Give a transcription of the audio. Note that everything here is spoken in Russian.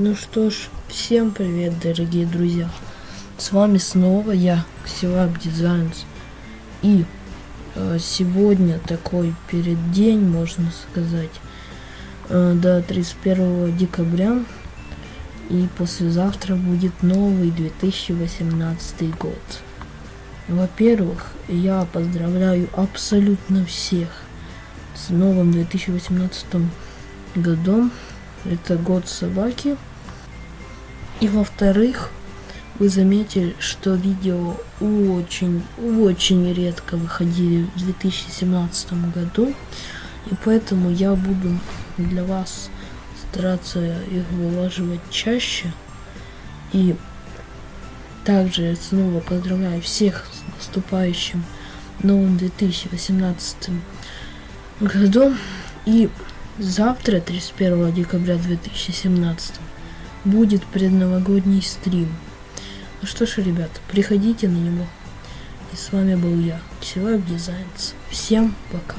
Ну что ж, всем привет, дорогие друзья. С вами снова я, Ксилаб Дизайнс. И э, сегодня такой перед день, можно сказать, э, до 31 декабря. И послезавтра будет новый 2018 год. Во-первых, я поздравляю абсолютно всех с новым 2018 годом. Это год собаки. И во-вторых, вы заметили, что видео очень, очень редко выходили в 2017 году. И поэтому я буду для вас стараться их вылаживать чаще. И также снова поздравляю всех с наступающим новым 2018 годом. И завтра, 31 декабря 2017, будет предновогодний стрим. Ну что ж, ребят, приходите на него. И с вами был я, Человек Дизайнс. Всем пока.